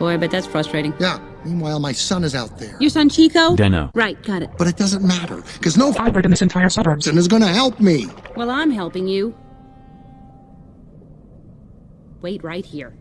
Boy, but that's frustrating. Yeah. Meanwhile, my son is out there. Your son Chico? Deno. Right, got it. But it doesn't matter, because no Fiber in this entire suburbs. and is gonna help me. Well, I'm helping you. Wait right here.